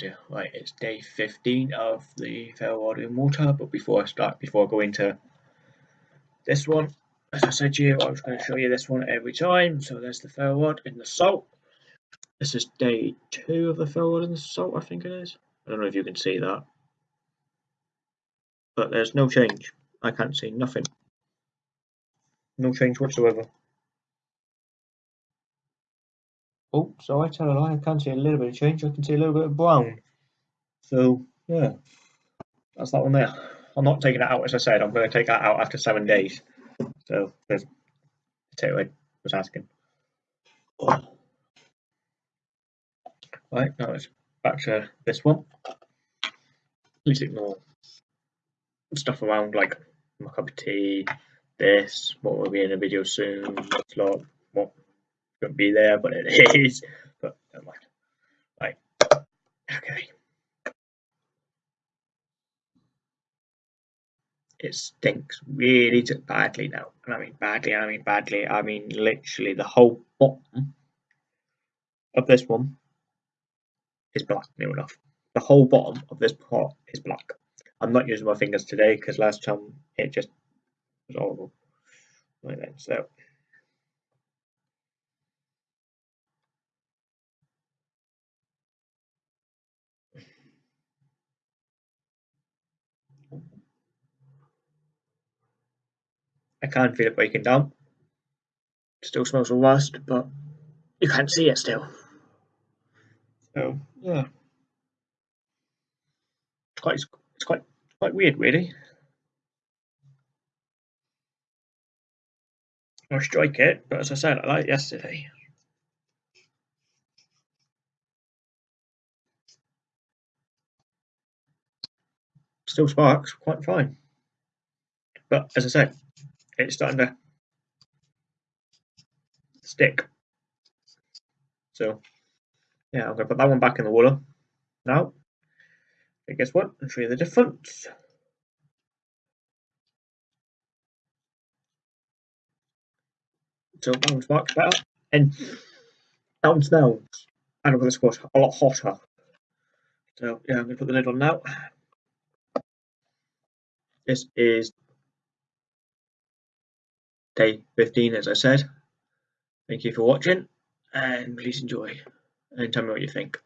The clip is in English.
here. Right, it's day 15 of the Ferrowater Water, but before I start, before I go into this one, as I said to you, I was going to show you this one every time. So there's the fair Ferrod in the salt. This is day two of the fair Ferrod in the salt, I think it is. I don't know if you can see that. But there's no change. I can't see nothing. No change whatsoever. Oh, so I tell a lie, I can see a little bit of change. I can see a little bit of brown. So, yeah, that's that one there. I'm not taking that out, as I said. I'm going to take that out after seven days. So, there's potato I was asking. Right, now it's back to this one. Please ignore stuff around like my cup of tea, this, what will be in a video soon, vlog, what going be there, but it is. But never mind. Right. Okay. It stinks really badly now. And I mean badly, I mean badly, I mean literally the whole bottom of this one is black, near enough. The whole bottom of this pot is black. I'm not using my fingers today because last time it just was horrible. Right then, so I can't feel it breaking down. Still smells of rust, but you can't see it still. So yeah, it's quite it's quite quite weird, really. I strike it, but as I said, I like yesterday. Still sparks quite fine, but as I said, it's starting to stick. So yeah, I'm gonna put that one back in the water now. And guess what? I'll show you the difference. So that one's much better. And that one smells. And I'm gonna squash a lot hotter. So yeah, I'm gonna put the lid on now. This is day 15 as I said. Thank you for watching and please enjoy and tell me what you think.